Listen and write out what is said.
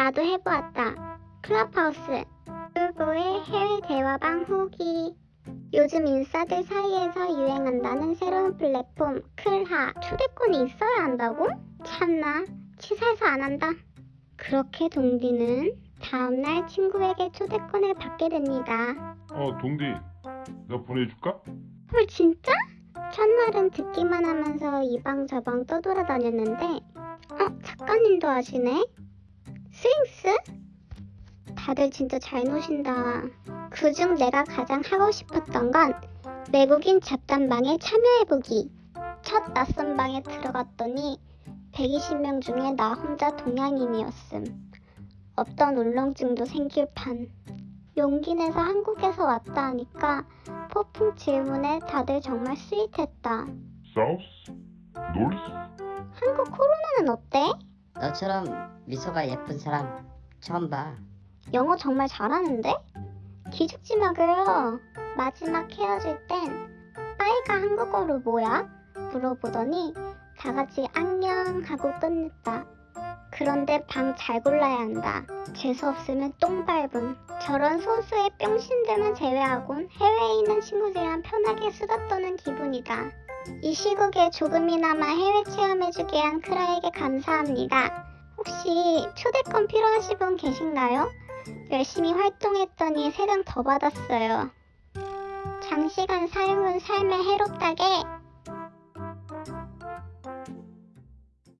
나도 해보았다. 클럽하우스. 꿀보의 해외 대화방 후기. 요즘 인싸들 사이에서 유행한다는 새로운 플랫폼 클하. 초대권이 있어야 한다고? 참나. 치사해서 안 한다. 그렇게 동디는 다음날 친구에게 초대권을 받게 됩니다. 어, 동디, 내가 보내줄까? 헐 진짜? 첫날은 듣기만 하면서 이방 저방 떠돌아다녔는데 어? 작가님도 아시네? 스윙스? 다들 진짜 잘 노신다 그중 내가 가장 하고 싶었던 건 외국인 잡담방에 참여해보기 첫 낯선 방에 들어갔더니 120명 중에 나 혼자 동양인이었음 없던 울렁증도 생길 판 용기 내서 한국에서 왔다 하니까 폭풍 질문에 다들 정말 스윗했다. 사우스? 노스? 한국 코로나는 어때? 너처럼 미소가 예쁜 사람 처음 봐. 영어 정말 잘하는데? 기죽지 마 그려. 마지막 헤어질 땐 빠이가 한국어로 뭐야? 물어보더니 다 같이 안녕 하고 끝냈다. 그런데 방 잘 골라야 한다. 재수 없으면 똥 밟음. 저런 소수의 뿅신들만 제외하곤 해외에 있는 친구들이랑 편하게 수다 떠는 기분이다. 이 시국에 조금이나마 해외 체험해주게 한 크라에게 감사합니다. 혹시 초대권 필요하신 분 계신가요? 열심히 활동했더니 세장더 받았어요. 장시간 삶은 삶에 해롭다게